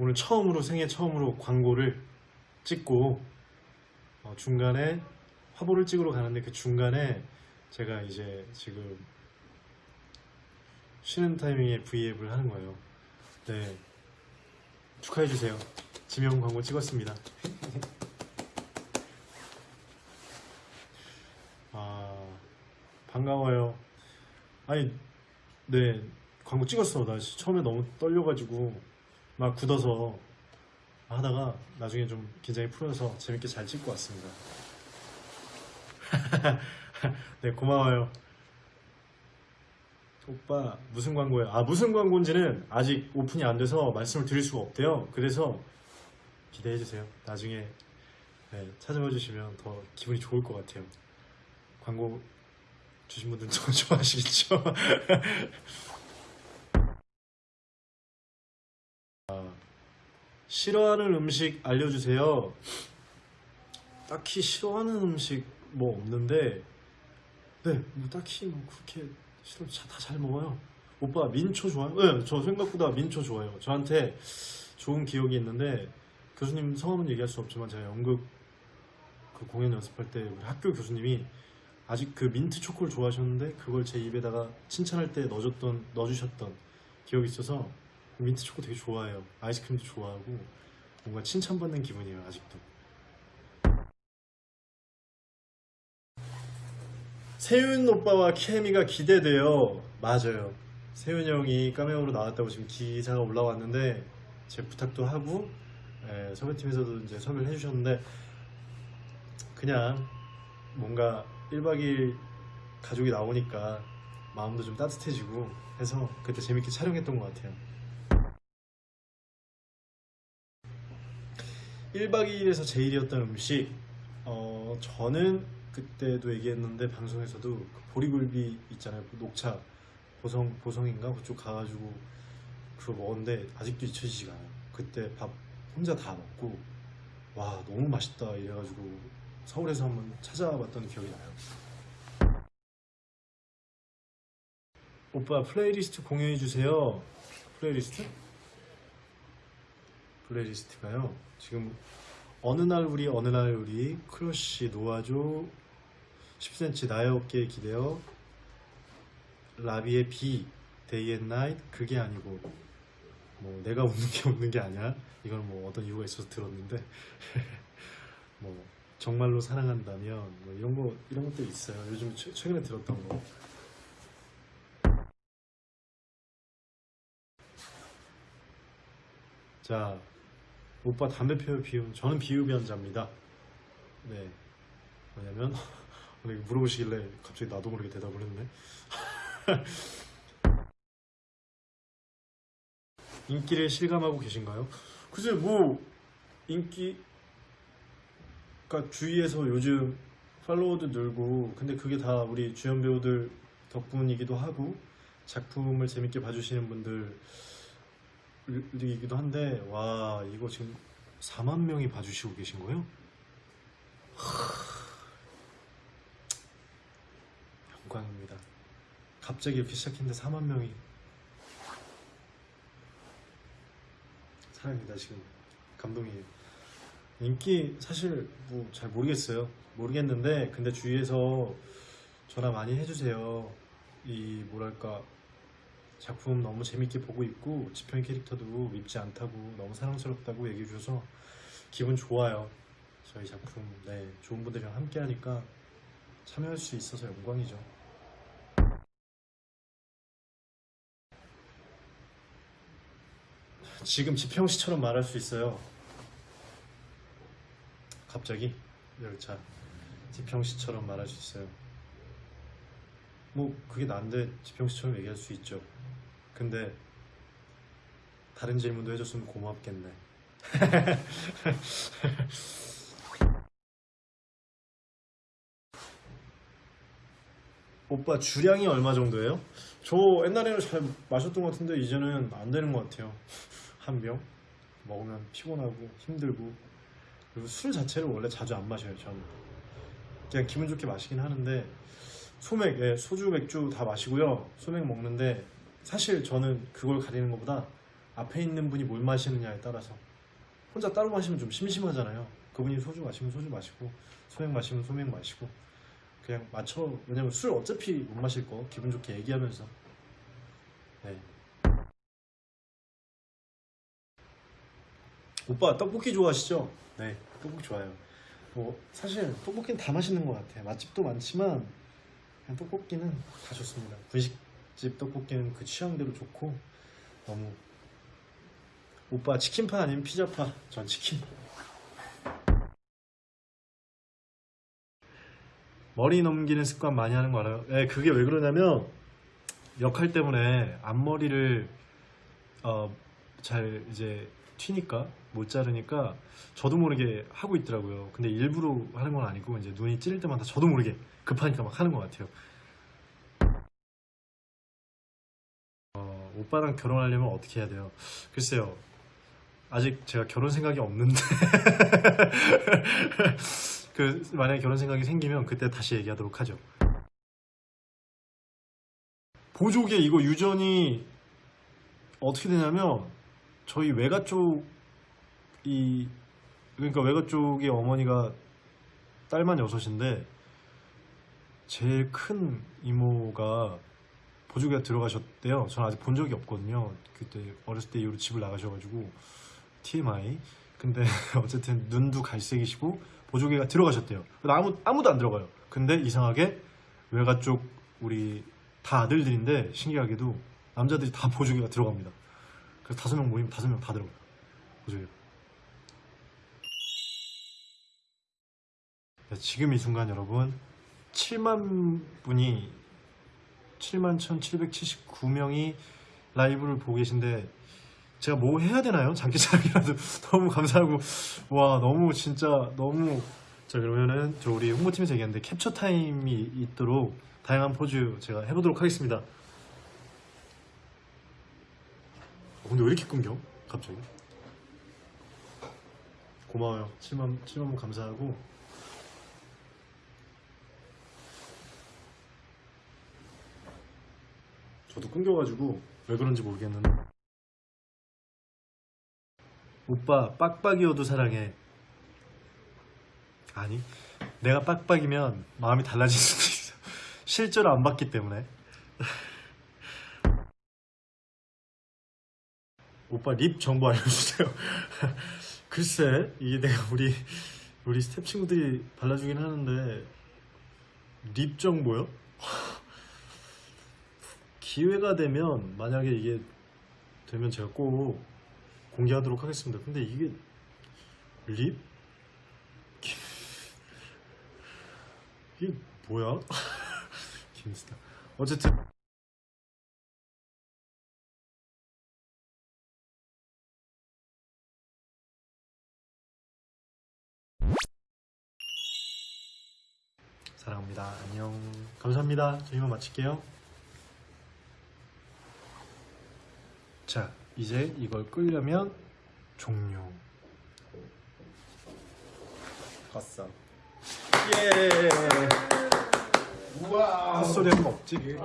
오늘 처음으로 생애 처음으로 광고를 찍고 어, 중간에 화보를 찍으러 가는데 그 중간에 제가 이제 지금 쉬는 타이밍에 V앱을 하는 거예요. 네. 축하해 주세요. 지명 광고 찍었습니다. 아, 반가워요. 아니, 네. 광고 찍었어. 나 처음에 너무 떨려가지고 막 굳어서 하다가 나중에 좀 긴장이 풀어서 재밌게 잘 찍고 왔습니다. 네, 고마워요. 오빠 무슨 광고예요? 아 무슨 광고인지는 아직 오픈이 안 돼서 말씀을 드릴 수가 없대요. 그래서 기대해 주세요. 나중에 네, 찾아봐 주시면 더 기분이 좋을 것 같아요. 광고 주신 분들 더 좋아하시겠죠? 싫어하는 음식 알려주세요. 딱히 싫어하는 음식 뭐 없는데, 네, 뭐 딱히 뭐 그렇게 싫어 다 잘 먹어요. 오빠 민초 좋아요? 네, 저 생각보다 민초 좋아해요. 저한테 좋은 기억이 있는데 교수님 성함은 얘기할 수 없지만 제가 연극 그 공연 연습할 때 우리 학교 교수님이 아직 그 민트 초코를 좋아하셨는데 그걸 제 입에다가 칭찬할 때 넣어줬던 넣어주셨던 기억이 있어서 민트 초코 되게 좋아해요. 아이스크림도 좋아하고 뭔가 칭찬받는 기분이에요 아직도. 세윤 오빠와 케미가 기대돼요. 맞아요. 세윤 형이 카메오로 나왔다고 지금 기사가 올라왔는데 제 부탁도 하고 예, 섭외팀에서도 이제 섭외를 해주셨는데 그냥 뭔가 1박 2일 가족이 나오니까 마음도 좀 따뜻해지고 해서 그때 재밌게 촬영했던 것 같아요. 1박 2일에서 제일이었던 음식. 어, 저는 그때도 얘기했는데 방송에서도 그 보리굴비 있잖아요. 그 녹차. 보성 보성인가? 그쪽 가가지고 그거 먹었는데 아직도 잊혀지지가 않아요. 그때 밥 혼자 다 먹고 와 너무 맛있다 이래가지고 서울에서 한번 찾아봤던 기억이 나요. 오빠 플레이리스트 공유해 주세요. 플레이리스트? 플레이리스트가요? 지금 어느 날 우리 어느 날 우리 크러쉬 놓아줘 10cm 나의 어깨에 기대어 라비의 비 데이 앤 나잇 그게 아니고 뭐 내가 웃는 게 웃는 게 아니야. 이걸 뭐 어떤 이유가 있어서 들었는데 뭐 정말로 사랑한다면 뭐 이런 거 이런 것도 있어요. 요즘 최, 최근에 들었던 거. 자, 오빠 담배 피우 비움. 저는 비흡연자입니다. 네. 오늘 물어보시길래 갑자기 나도 모르게 대답을 했네. 인기를 실감하고 계신가요? 글쎄, 뭐, 인기, 그니까 주위에서 요즘 팔로워도 늘고, 근데 그게 다 우리 주연 배우들 덕분이기도 하고, 작품을 재밌게 봐주시는 분들, 이기도 한데 와 이거 지금 4만 명이 봐주시고 계신 거예요? 하... 영광입니다. 갑자기 이렇게 시작했는데 4만 명이 사랑입니다 지금 감동이에요. 인기 사실 뭐 잘 모르겠어요. 모르겠는데 근데 주위에서 전화 많이 해주세요. 이 뭐랄까 작품 너무 재밌게 보고 있고 지평 캐릭터도 밉지 않다고 너무 사랑스럽다고 얘기해 주셔서 기분 좋아요. 저희 작품 네 좋은 분들이랑 함께 하니까 참여할 수 있어서 영광이죠. 지금 지평 씨처럼 말할 수 있어요. 갑자기? 열차. 지평 씨처럼 말할 수 있어요. 뭐 그게 난데 지평 씨처럼 얘기할 수 있죠 근데 다른 질문도 해줬으면 고맙겠네. 오빠 주량이 얼마 정도예요? 저 옛날에는 잘 마셨던 것 같은데 이제는 안 되는 것 같아요. 한 병 먹으면 피곤하고 힘들고 그리고 술 자체를 원래 자주 안 마셔요. 저는 그냥 기분 좋게 마시긴 하는데 소맥, 예, 소주, 맥주 다 마시고요. 소맥 먹는데 사실 저는 그걸 가리는 것보다 앞에 있는 분이 뭘 마시느냐에 따라서 혼자 따로 마시면 좀 심심하잖아요. 그분이 소주 마시면 소주 마시고 소맥 마시면 소맥 마시고 그냥 맞춰 왜냐면 술 어차피 못 마실 거 기분 좋게 얘기하면서 네. 오빠 떡볶이 좋아하시죠? 네 떡볶이 좋아요 뭐 사실 떡볶이는 다 맛있는 것 같아요 맛집도 많지만 그냥 떡볶이는 다 좋습니다 분식 집 떡볶이는 그 취향대로 좋고 너무 오빠 치킨파 아니면 피자파 전 치킨 머리 넘기는 습관 많이 하는 거 알아요? 네, 그게 왜 그러냐면 역할 때문에 앞머리를 어, 잘 이제 튀니까 못 자르니까 저도 모르게 하고 있더라고요. 근데 일부러 하는 건 아니고 이제 눈이 찔릴 때마다 저도 모르게 급하니까 막 하는 것 같아요. 오빠랑 결혼하려면 어떻게 해야 돼요? 글쎄요. 아직 제가 결혼 생각이 없는데 그 만약에 결혼 생각이 생기면 그때 다시 얘기하도록 하죠. 보조개 이거 유전이 어떻게 되냐면 저희 외가 쪽이 그러니까 외가 쪽의 어머니가 딸만 여섯인데 제일 큰 이모가 보조개가 들어가셨대요. 저는 아직 본 적이 없거든요. 그때 어렸을 때 이후로 집을 나가셔가지고 TMI. 근데 어쨌든 눈도 갈색이시고 보조개가 들어가셨대요. 아무 아무도 안 들어가요. 근데 이상하게 외가 쪽 우리 다 아들들인데 신기하게도 남자들이 다 보조개가 들어갑니다. 그래서 다섯 명 모이면 다섯 명 다 들어가요. 보조개. 네, 지금 이 순간 여러분 7만 분이 7만 1,779명이 라이브를 보고 계신데 제가 뭐 해야 되나요? 장기자랑이라도 너무 감사하고 와 너무 진짜 너무 자 그러면은 저 우리 홍보팀에서 얘기했는데 캡처 타임이 있도록 다양한 포즈 제가 해보도록 하겠습니다. 어, 근데 왜 이렇게 끊겨? 갑자기? 고마워요. 7만 7만 분 감사하고 저도 끊겨가지고 왜 그런지 모르겠는데. 오빠 빡빡이어도 사랑해. 아니 내가 빡빡이면 마음이 달라질 수도 있어. 실제로 안 봤기 때문에. 오빠 lip 정보 알려주세요. 글쎄 이게 내가 우리 우리 스태프 친구들이 발라주긴 하는데 lip 정보요? 기회가 되면 만약에 이게 되면 제가 꼭 공개하도록 하겠습니다. 근데 이게 lip? 이게 뭐야? 김스타. 어쨌든 사랑합니다. 안녕. 감사합니다. 저 이만 마칠게요. 자, 이제 이걸 끓려면 종료. 봤어. 예. 우와. 헛소리 하면 없지.